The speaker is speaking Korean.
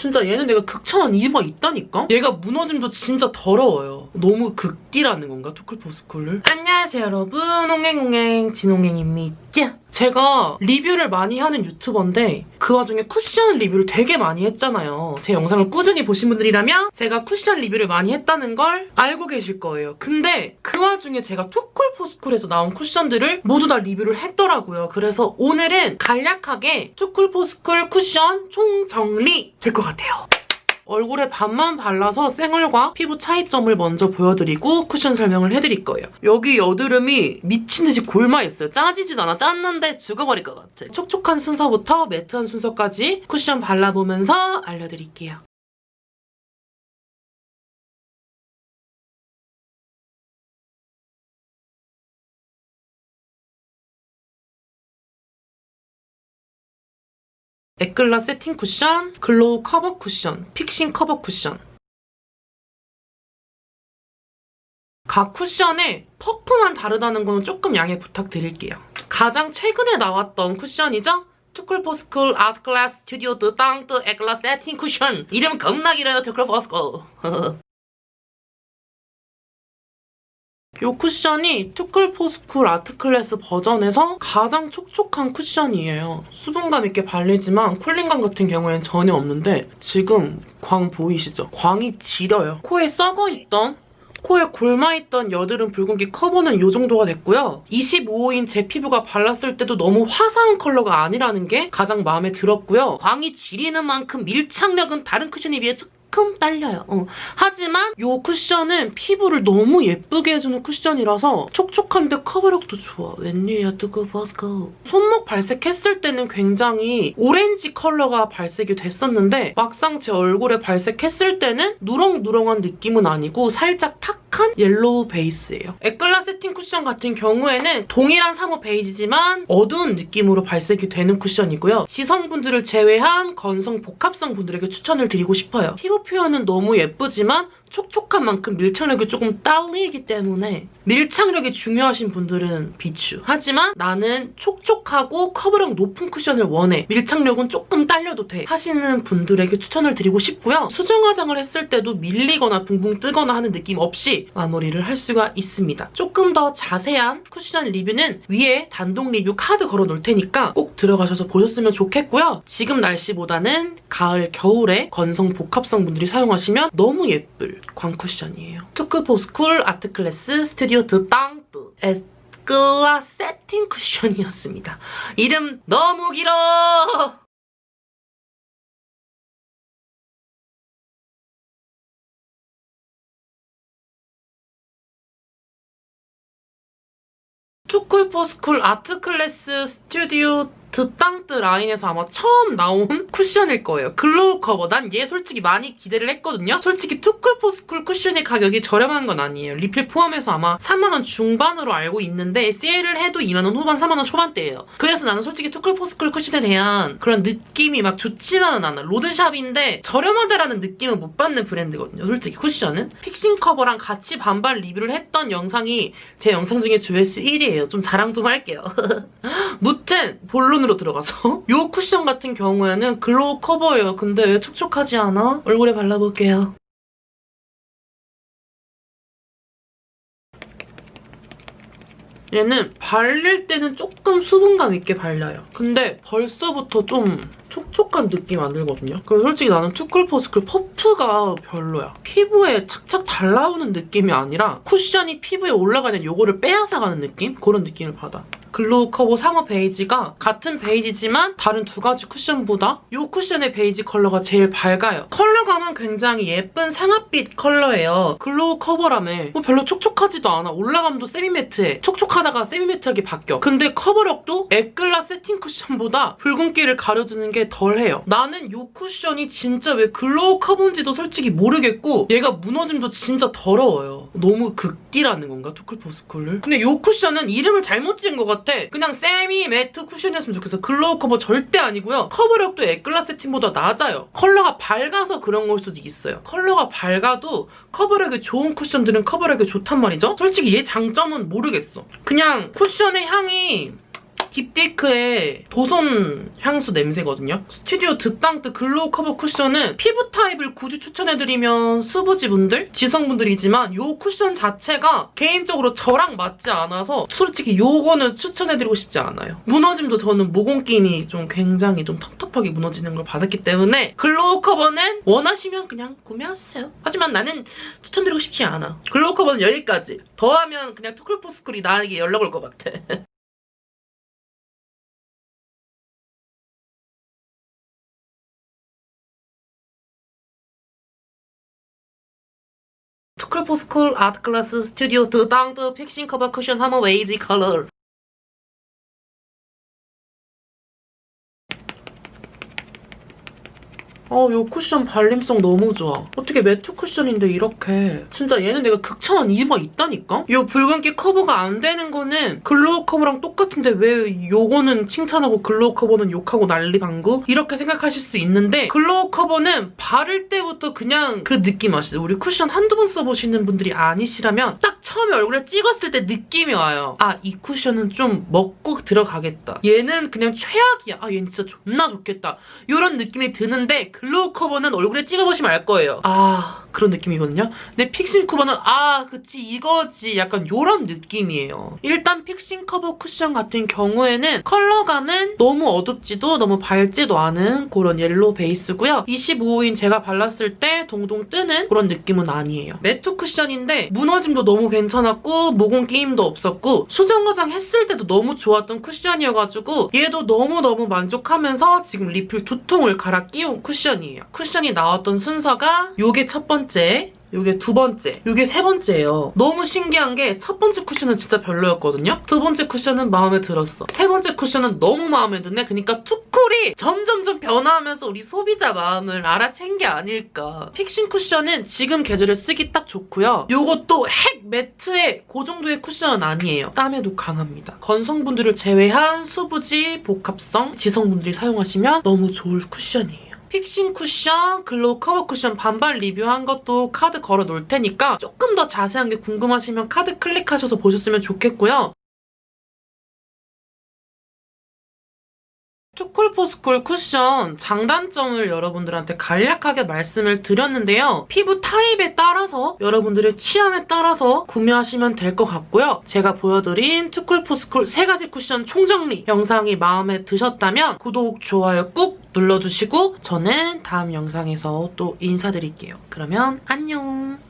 진짜 얘는 내가 극찬한 이유가 있다니까? 얘가 무너짐도 진짜 더러워요. 너무 극딜하는 건가? 투쿨포스쿨을? 안녕하세요 여러분. 옹행옹행 진옹행입니다. 제가 리뷰를 많이 하는 유튜버인데 그 와중에 쿠션 리뷰를 되게 많이 했잖아요. 제 영상을 꾸준히 보신 분들이라면 제가 쿠션 리뷰를 많이 했다는 걸 알고 계실 거예요. 근데 그 와중에 제가 투쿨포스쿨에서 나온 쿠션들을 모두 다 리뷰를 했더라고요. 그래서 오늘은 간략하게 투쿨포스쿨 쿠션 총정리 될 것 같아요. 얼굴에 반만 발라서 생얼과 피부 차이점을 먼저 보여드리고 쿠션 설명을 해드릴 거예요. 여기 여드름이 미친 듯이 골마있어요. 짜지지도 않아. 짰는데 죽어버릴 것 같아. 촉촉한 순서부터 매트한 순서까지 쿠션 발라보면서 알려드릴게요. 에클라 세팅 쿠션, glow 커버 쿠션, fixing 커버 쿠션. 각 쿠션의 퍼프만 다르다는 거는 조금 양해 부탁드릴게요. 가장 최근에 나왔던 쿠션이죠? 투쿨포스쿨 아트클래스 스튜디오 드땅드 에클라 세팅 쿠션 이름 겁나 길어요 투쿨포스쿨 이 쿠션이 투쿨포스쿨 아트클래스 버전에서 가장 촉촉한 쿠션이에요. 수분감 있게 발리지만 cooling감 같은 경우에는 전혀 없는데 지금 광 보이시죠? 광이 지려요. 코에 썩어있던 코에 곪아있던 여드름 붉은기 커버는 이 정도가 됐고요. 25호인 제 피부가 발랐을 때도 너무 화사한 컬러가 아니라는 게 가장 마음에 들었고요. 광이 지리는 만큼 밀착력은 다른 쿠션에 비해 조금 딸려요. 어. 하지만 이 쿠션은 피부를 너무 예쁘게 해주는 쿠션이라서 촉촉한데 커버력도 좋아. 웬일이야 뜨거 버스코. 손목 발색했을 때는 굉장히 오렌지 컬러가 발색이 됐었는데 막상 제 얼굴에 발색했을 때는 누렁누렁한 느낌은 아니고 살짝 탁 한 yellow 베이스예요. 에클라 세팅 쿠션 같은 경우에는 동일한 삼호 베이지지만 어두운 느낌으로 발색이 되는 쿠션이고요. 지성분들을 제외한 건성 복합성 분들에게 추천을 드리고 싶어요. 피부 표현은 너무 예쁘지만 촉촉한 만큼 밀착력이 조금 딸리기 때문에 밀착력이 중요하신 분들은 비추. 하지만 나는 촉촉하고 커버력 높은 쿠션을 원해. 밀착력은 조금 딸려도 돼. 하시는 분들에게 추천을 드리고 싶고요. 수정 화장을 했을 때도 밀리거나 붕붕 뜨거나 하는 느낌 없이 마무리를 할 수가 있습니다. 조금 더 자세한 쿠션 리뷰는 위에 단독 리뷰 카드 걸어놓을 테니까 꼭 들어가셔서 보셨으면 좋겠고요. 지금 날씨보다는 가을, 겨울에 건성 복합성 분들이 사용하시면 너무 예쁠 광쿠션이에요. 투쿨포스쿨 아트클래스 스튜디오 드 땅뚜 에클라 세팅 쿠션이었습니다. 이름 너무 길어! 투쿨포스쿨 아트클래스 스튜디오 드땅뜨 라인에서 아마 처음 나온 쿠션일 거예요. 글로우 커버. 난 얘 솔직히 많이 기대를 했거든요. 솔직히 투쿨포스쿨 쿠션의 가격이 저렴한 건 아니에요. 리필 포함해서 아마 3만원 중반으로 알고 있는데 세일을 해도 2만원 후반, 3만원 초반대예요. 그래서 나는 솔직히 투쿨포스쿨 쿠션에 대한 그런 느낌이 막 좋지만은 않아. 로드샵인데 저렴하다라는 느낌은 못 받는 브랜드거든요. 솔직히 쿠션은. 픽싱 커버랑 같이 반반 리뷰를 했던 영상이 제 영상 중에 조회수 1위예요. 좀 자랑 좀 할게요. 무튼 본론으로 들어가서 이 쿠션 같은 경우에는 글로우 커버예요. 근데 왜 촉촉하지 않아? 얼굴에 발라볼게요. 얘는 발릴 때는 조금 수분감 있게 발려요. 근데 벌써부터 좀 촉촉한 느낌 안 들거든요. 그래서 솔직히 나는 투쿨포스쿨 퍼프가 별로야. 피부에 착착 달라붙는 느낌이 아니라 쿠션이 피부에 올라가는 요거를 빼앗아가는 느낌? 그런 느낌을 받아. 글로우 커버 상아 베이지가 같은 베이지지만 다른 두 가지 쿠션보다 이 쿠션의 베이지 컬러가 제일 밝아요. 컬러감은 굉장히 예쁜 상아빛 컬러예요. 글로우 커버라며 뭐 별로 촉촉하지도 않아. 올라감도 세미매트해. 촉촉하다가 세미매트하게 바뀌어. 근데 커버력도 에클라 세팅 쿠션보다 붉은기를 가려주는 게 덜해요. 나는 이 쿠션이 진짜 왜 글로우 커버인지도 솔직히 모르겠고 얘가 무너짐도 진짜 더러워요. 너무 극딜하는 건가? 투쿨포스쿨을? 근데 이 쿠션은 이름을 잘못 지은 것 같아. 그냥 세미 매트 쿠션이었으면 좋겠어. 글로우 커버 절대 아니고요. 커버력도 에클라 세팅보다 낮아요. 컬러가 밝아서 그런 걸 수도 있어요. 컬러가 밝아도 커버력이 좋은 쿠션들은 커버력이 좋단 말이죠. 솔직히 얘 장점은 모르겠어. 그냥 쿠션의 향이 딥티크의 도손 향수 냄새거든요. 스튜디오 드땅뜨 글로우 커버 쿠션은 피부 타입을 굳이 추천해드리면 수부지분들, 지성분들이지만 이 쿠션 자체가 개인적으로 저랑 맞지 않아서 솔직히 요거는 추천해드리고 싶지 않아요. 무너짐도 저는 모공 낌이 좀 굉장히 좀 텁텁하게 무너지는 걸 받았기 때문에 글로우 커버는 원하시면 그냥 구매하세요. 하지만 나는 추천드리고 싶지 않아. 글로우 커버는 여기까지. 더하면 그냥 투쿨포스쿨이 나에게 연락 올 것 같아. 투쿨포스쿨 아트클래스 스튜디오 드땅뜨 픽싱 커버 쿠션 하머 베이지 컬러 어, 요 쿠션 발림성 너무 좋아. 어떻게 매트 쿠션인데 이렇게. 진짜 얘는 내가 극찬한 이유가 있다니까? 요 붉은기 커버가 안 되는 거는 글로우 커버랑 똑같은데 왜 요거는 칭찬하고 글로우 커버는 욕하고 난리 방구? 이렇게 생각하실 수 있는데 글로우 커버는 바를 때부터 그냥 그 느낌 아시죠? 우리 쿠션 한두 번 써보시는 분들이 아니시라면 딱 처음에 얼굴에 찍었을 때 느낌이 와요. 아, 이 쿠션은 좀 먹고 들어가겠다. 얘는 그냥 최악이야. 아, 얘는 진짜 존나 좋겠다. 이런 느낌이 드는데 글로우 커버는 얼굴에 찍어보시면 알 거예요. 아 그런 느낌이거든요. 근데 픽싱 커버는 아 그치 이거지 약간 이런 느낌이에요. 일단 픽싱 커버 쿠션 같은 경우에는 컬러감은 너무 어둡지도 너무 밝지도 않은 그런 옐로우 베이스고요. 25호인 제가 발랐을 때 동동 뜨는 그런 느낌은 아니에요. 매트 쿠션인데 무너짐도 너무 괜찮았고 모공 끼임도 없었고 수정 화장 했을 때도 너무 좋았던 쿠션이어가지고 얘도 너무너무 만족하면서 지금 리필 두 통을 갈아 끼운 쿠션이에요. 쿠션이 나왔던 순서가 요게 첫 번째, 요게 두 번째, 요게 세 번째예요. 너무 신기한 게 첫 번째 쿠션은 진짜 별로였거든요? 두 번째 쿠션은 마음에 들었어. 세 번째 쿠션은 너무 마음에 드네? 그러니까 투쿨이 점점점 변화하면서 우리 소비자 마음을 알아챈 게 아닐까. 픽싱 쿠션은 지금 계절에 쓰기 딱 좋고요. 요것도 핵 매트의 그 정도의 쿠션은 아니에요. 땀에도 강합니다. 건성분들을 제외한 수부지, 복합성, 지성분들이 사용하시면 너무 좋을 쿠션이에요. 픽싱 쿠션, 글로우 커버 쿠션 반반 리뷰한 것도 카드 걸어 놓을 테니까 조금 더 자세한 게 궁금하시면 카드 클릭하셔서 보셨으면 좋겠고요. 투쿨포스쿨 쿠션 장단점을 여러분들한테 간략하게 말씀을 드렸는데요. 피부 타입에 따라서 여러분들의 취향에 따라서 구매하시면 될 것 같고요. 제가 보여드린 투쿨포스쿨 세 가지 쿠션 총정리 영상이 마음에 드셨다면 구독, 좋아요 꾹 눌러주시고 저는 다음 영상에서 또 인사드릴게요. 그러면 안녕!